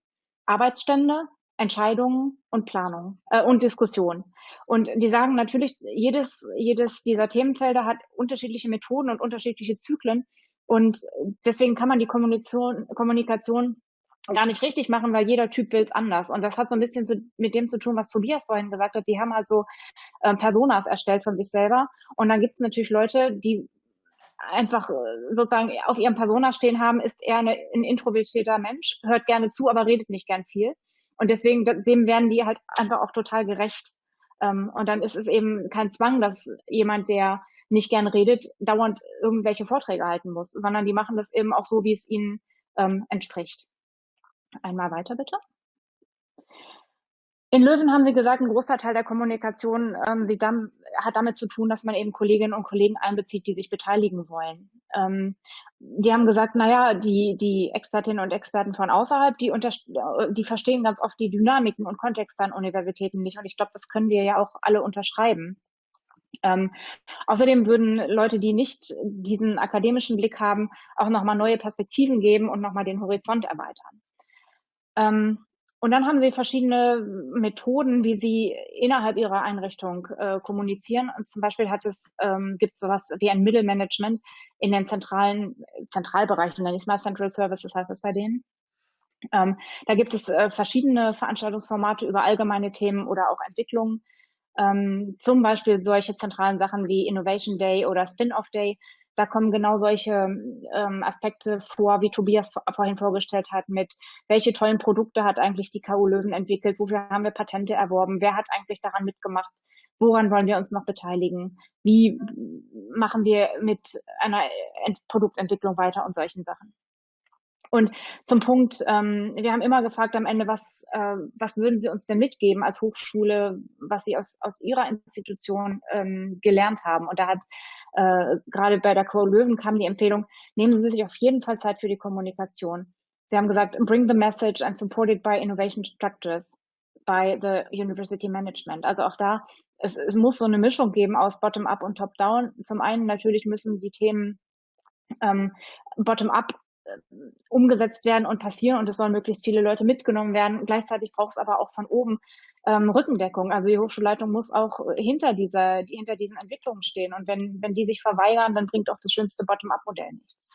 Arbeitsstände, Entscheidungen und Planung äh, und Diskussion. Und die sagen natürlich, jedes, jedes dieser Themenfelder hat unterschiedliche Methoden und unterschiedliche Zyklen. Und deswegen kann man die Kommunikation, Kommunikation gar nicht richtig machen, weil jeder Typ will es anders. Und das hat so ein bisschen zu, mit dem zu tun, was Tobias vorhin gesagt hat. Die haben halt so äh, Personas erstellt von sich selber. Und dann gibt es natürlich Leute, die einfach äh, sozusagen auf ihrem Persona stehen haben, ist er eine, ein introvertierter Mensch, hört gerne zu, aber redet nicht gern viel. Und deswegen, dem werden die halt einfach auch total gerecht. Ähm, und dann ist es eben kein Zwang, dass jemand, der nicht gern redet, dauernd irgendwelche Vorträge halten muss, sondern die machen das eben auch so, wie es ihnen ähm, entspricht. Einmal weiter bitte. In Löwen haben Sie gesagt, ein großer Teil der Kommunikation ähm, dann, hat damit zu tun, dass man eben Kolleginnen und Kollegen einbezieht, die sich beteiligen wollen. Ähm, die haben gesagt, naja, die, die Expertinnen und Experten von außerhalb, die, unter, die verstehen ganz oft die Dynamiken und Kontexte an Universitäten nicht. Und ich glaube, das können wir ja auch alle unterschreiben. Ähm, außerdem würden Leute, die nicht diesen akademischen Blick haben, auch nochmal neue Perspektiven geben und nochmal den Horizont erweitern. Ähm, und dann haben sie verschiedene Methoden, wie sie innerhalb ihrer Einrichtung äh, kommunizieren. Und zum Beispiel hat es, ähm, gibt sowas wie ein Mittelmanagement in den zentralen Zentralbereichen, nenne ich es mal Central Services heißt das bei denen. Ähm, da gibt es äh, verschiedene Veranstaltungsformate über allgemeine Themen oder auch Entwicklungen. Ähm, zum Beispiel solche zentralen Sachen wie Innovation Day oder Spin-off Day. Da kommen genau solche ähm, Aspekte vor, wie Tobias vorhin vorgestellt hat, mit welche tollen Produkte hat eigentlich die KU Löwen entwickelt, wofür haben wir Patente erworben, wer hat eigentlich daran mitgemacht, woran wollen wir uns noch beteiligen, wie machen wir mit einer Produktentwicklung weiter und solchen Sachen. Und zum Punkt, ähm, wir haben immer gefragt am Ende, was, äh, was würden Sie uns denn mitgeben als Hochschule, was Sie aus, aus Ihrer Institution ähm, gelernt haben? Und da hat äh, gerade bei der Co Löwen kam die Empfehlung, nehmen Sie sich auf jeden Fall Zeit für die Kommunikation. Sie haben gesagt, bring the message and supported by innovation structures by the university management. Also auch da, es, es muss so eine Mischung geben aus Bottom-up und Top-down. Zum einen natürlich müssen die Themen ähm, Bottom-up umgesetzt werden und passieren und es sollen möglichst viele Leute mitgenommen werden. Gleichzeitig braucht es aber auch von oben ähm, Rückendeckung. Also die Hochschulleitung muss auch hinter dieser, hinter diesen Entwicklungen stehen. Und wenn, wenn die sich verweigern, dann bringt auch das schönste Bottom-up-Modell nichts.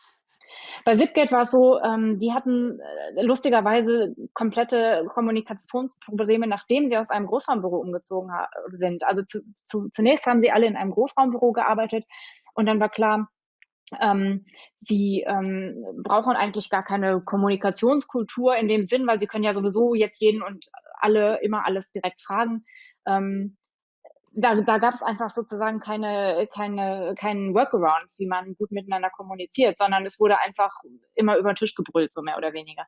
Bei Zipgate war es so, ähm, die hatten äh, lustigerweise komplette Kommunikationsprobleme, nachdem sie aus einem Großraumbüro umgezogen sind. Also zu, zu, zunächst haben sie alle in einem Großraumbüro gearbeitet und dann war klar, ähm, sie ähm, brauchen eigentlich gar keine Kommunikationskultur in dem Sinn, weil sie können ja sowieso jetzt jeden und alle immer alles direkt fragen. Ähm, da, da gab es einfach sozusagen keine, keine, keinen Workaround, wie man gut miteinander kommuniziert, sondern es wurde einfach immer über den Tisch gebrüllt, so mehr oder weniger.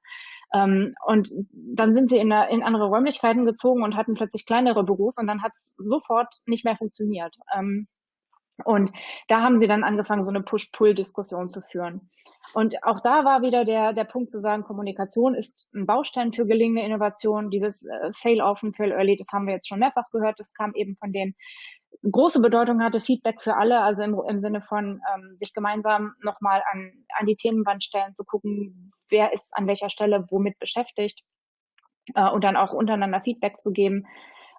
Ähm, und dann sind sie in, eine, in andere Räumlichkeiten gezogen und hatten plötzlich kleinere Büros und dann hat es sofort nicht mehr funktioniert. Ähm, und da haben sie dann angefangen, so eine Push-Pull-Diskussion zu führen. Und auch da war wieder der, der Punkt zu sagen, Kommunikation ist ein Baustein für gelingende Innovation. Dieses äh, Fail-Often, Fail-Early, das haben wir jetzt schon mehrfach gehört. Das kam eben von denen. Große Bedeutung hatte Feedback für alle, also im, im Sinne von ähm, sich gemeinsam nochmal an, an die Themenwand stellen, zu gucken, wer ist an welcher Stelle womit beschäftigt äh, und dann auch untereinander Feedback zu geben.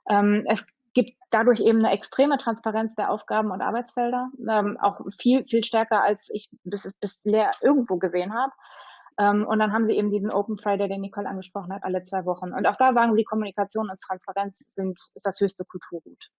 Ähm, es gibt dadurch eben eine extreme Transparenz der Aufgaben und Arbeitsfelder, ähm, auch viel, viel stärker, als ich bis, bisher irgendwo gesehen habe. Ähm, und dann haben sie eben diesen Open Friday, den Nicole angesprochen hat, alle zwei Wochen. Und auch da sagen sie, Kommunikation und Transparenz sind ist das höchste Kulturgut.